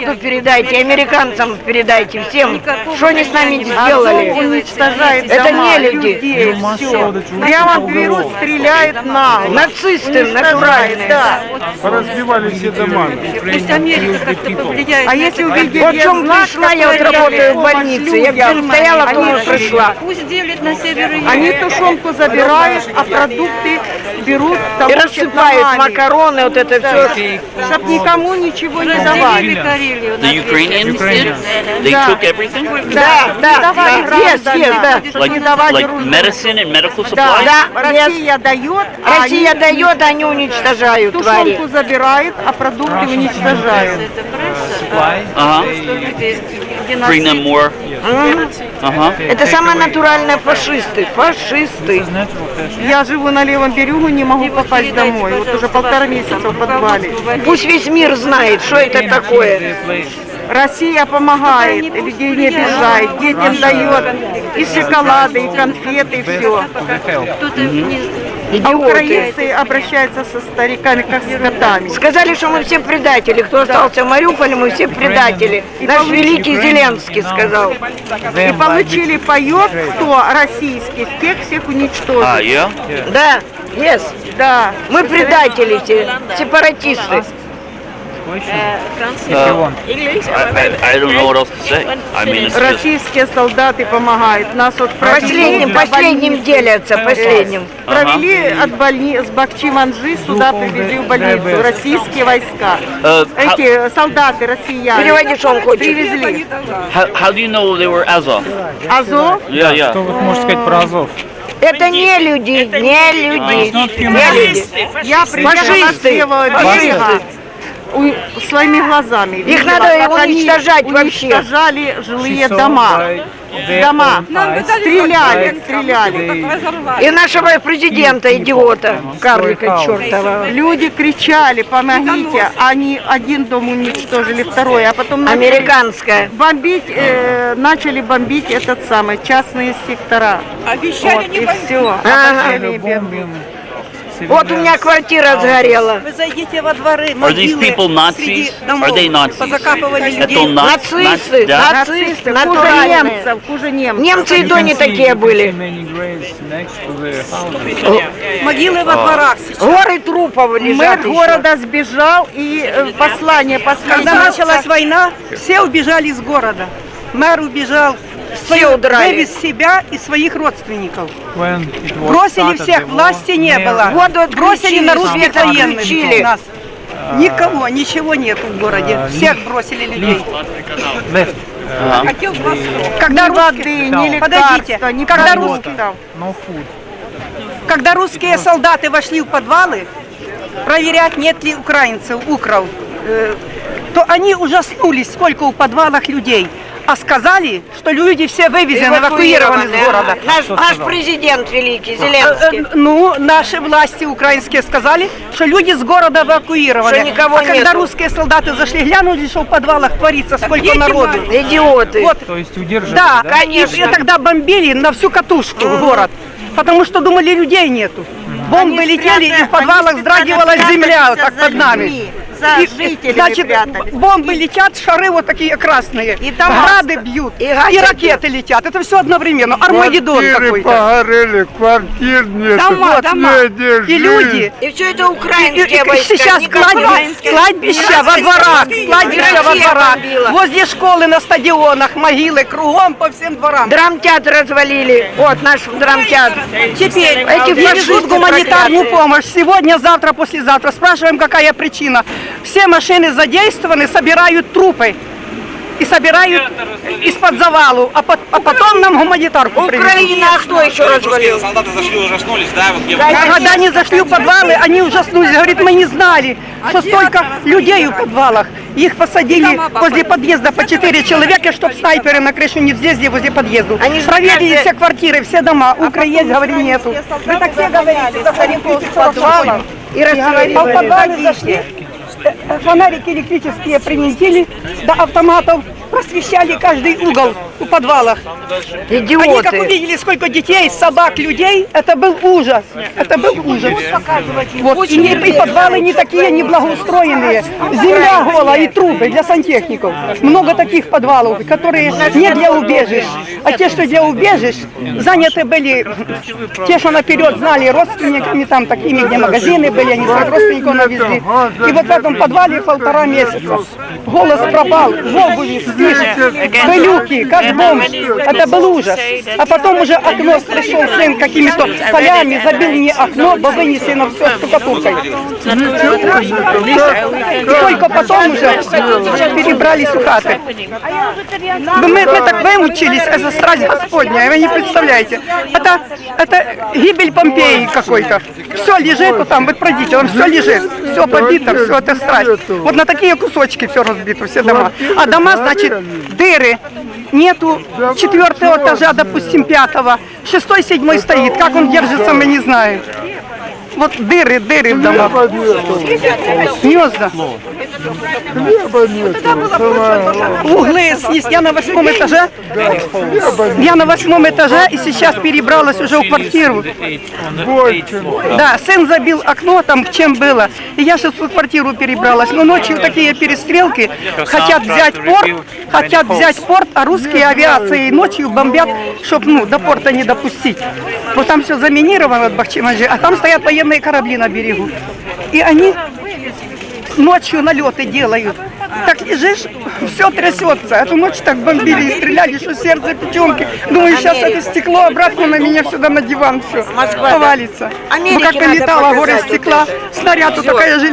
народу передайте, американцам передайте, всем, что они с нами сделали. уничтожает Это не люди. людей, все. Прямо берут, стреляют на Нацисты натуральные. Да. Поразбивали все дома. Пусть Америка как-то повлияет. А если это. увидеть Вот в чем пришла, я вот работаю в больнице. Я стояла, же- пришла. Пусть делят на север и. Они тушенку забирают, а продукты берут, И рассыпают макароны, вот это все. чтоб никому ничего не давали. The две Ukrainians did? They Да. took everything? Да, да, да, есть, да. чтоб Like, не давали like русским. medicine and medical Да, supplies? Да, Россия дает, а Россия они дает, они уничтожают твари. тушенку забирают, а продукты уничтожают. Это пресса. Bring them more. Uh-huh. Это самые натуральные фашисты, фашисты. Я живу на левом берегу, не могу попасть домой. Вот уже полтора месяца в подвале. Пусть весь мир знает, что это такое. Россия помогает, людей не обижает, детям дает и шоколады, и конфеты, и все. Не- А Идиоты. украинцы обращаются со стариками, как с котами. Сказали, что мы все предатели. Кто остался в Мариуполе, мы все предатели. Наш великий Зеленский сказал. И получили паёк, кто российский, тех всех уничтожил. Ah, yeah? Да, yes. Да. Мы предатели все, сепаратисты. Российские солдаты помогают. Нас вот Последним, последним делятся, последним. провели от больни с Бахчи-Манжи сюда привезли в больницу российские войска. How, Эти солдаты россияне Переводи, что он хочет. привезли. how, do you know they were Azov? Азов Yeah, yeah. Что вы можете сказать про Азов? Это не люди, не люди, не люди. Я приехала с фашисты. У- своими глазами. Их видела, надо они уничтожать вообще. Уничтожали жилые дома. Дома. Стреляли, стреляли. И нашего президента, идиота, карлика чертова. Люди кричали, помогите. Они один дом уничтожили, второй, а потом начали Американская. бомбить, э, начали бомбить этот самый частные сектора. Обещали Вот, не и бомбить. все. Ага. Вот у меня квартира сгорела. Вы зайдите во дворы, Are these могилы people Nazis? среди домов. Are they Nazis? Позакапывали людей. на- Нацисты, нацисты, Хуже немцев, хуже немцев. Немцы и то не такие были. Могилы во дворах сейчас. Горы трупов Мэр лежат еще. города сбежал и э, послание последнее. Когда началась война, все убежали из города. Мэр убежал, Все удрали. вывез себя и своих родственников. Бросили всех, власти не было. Бросили на русских военных нас. Никого, ничего нет в городе. Всех бросили людей. Хотел вас- Когда русские, Подождите, ни когда продуктов. когда русские солдаты вошли в подвалы, проверять, нет ли украинцев, укров, э, то они ужаснулись, сколько у подвалах людей. А сказали, что люди все вывезены, эвакуированы из города. Наш, наш президент великий, Э, Зеленский. э, Ну, наши власти украинские сказали, что люди с города эвакуированы. Что никого а когда нету. русские солдаты зашли, глянули, что в подвалах творится, сколько народу. Идиоты. Вот, То есть удерживали, да, да? и, и тогда бомбили на всю катушку город, потому что думали, людей нету. Бомбы Они летели, и спрятали- в подвалах они вздрагивала спрятались земля, как под нами. людьми, За И, жителями значит, прятались. бомбы летят, шары вот такие красные, И дома грады бьют, и и, ракеты летят. Это все одновременно. Армагеддон какой-то. погорели, квартир нет. Дома, дома. И люди. И все это И- и- украинские и войска. сейчас украинские. кладбища во дворах, кладбища во дворах, возле школы, на стадионах, могилы, кругом по всем дворам. Драмтеатр развалили. Вот наш драмтеатр. Теперь Эти фашисты везут гуманитарную помощь. Сегодня, завтра, послезавтра. Спрашиваем, какая причина. Все машины задействованы, собирают трупы. И собирают из-под завалу, а, пот- а потом нам гуманитарку. Украина, а кто еще развалил? Солдаты зашли, ужаснулись, да? Вот я А когда они зашли в подвалы, они ужаснулись. Говорит, мы не знали, что столько людей в подвалах. Их посадили возле подъезда по четыре человека, чтобы снайперы на крышу не взлезли возле подъезда. Они проверили все квартиры, все дома. Укры есть, говорили, нету. Мы так все говорили, заходим в подвал. И. А в подвалы зашли, фонарики электрические привинтили до автоматов, просвещали каждый угол. В подвалах. Они как Идиоты. увидели, сколько детей, собак, людей, это был ужас. Это был ужас. Вот. И, не, и подвалы не такие неблагоустроенные. Земля голая и трубы для сантехников. Много таких подвалов, которые не для убежищ. А те, что для убежищ, заняты были те, что наперед знали родственниками, там такими, где магазины были, они своих родственников навезли. И вот в этом подвале полтора месяца. Голос пропал, в обуви, спишь, пылюки, как бомж. Это был ужас. А потом уже окно пришел сын какими-то полями, забил мне окно, бо вынесено все штукатуркой. И только потом уже перебрались у хаты. Мы, мы так вымучились, это страсть Господня, вы не представляете. Это, это гибель Помпеи какой-то. Все лежит вот там, вот пройдите, там все лежит, все побито, все это страсть. Вот на такие кусочки все разбито, все дома. А дома, значит, дыры. Нету четвертого этажа, допустим, пятого. Шестой, седьмой стоит. Как он держится, мы не знаем. Вот дыры, дыры в домах. Гнезда. Хлеба нет. Углы снес. Я на восьмом этаже. Я на восьмом этаже и сейчас перебралась уже в квартиру. Да, сын забил окно там, чем было. И я сейчас в квартиру перебралась. Но ночью такие перестрелки. Хотят взять порт, хотят взять порт, а русские авиации ночью бомбят, чтобы ну, до порта не допустить. Вот там все заминировано от Бахчимаджи, а там стоят военные корабли на берегу. И они ночью налеты делают. Так лежишь, все трясется. Эту ночь так бомбили и стреляли, что сердце печенки. Думаю, сейчас это стекло обратно на меня сюда на диван все повалится. Ну как налетало горе стекла, снаряд такая же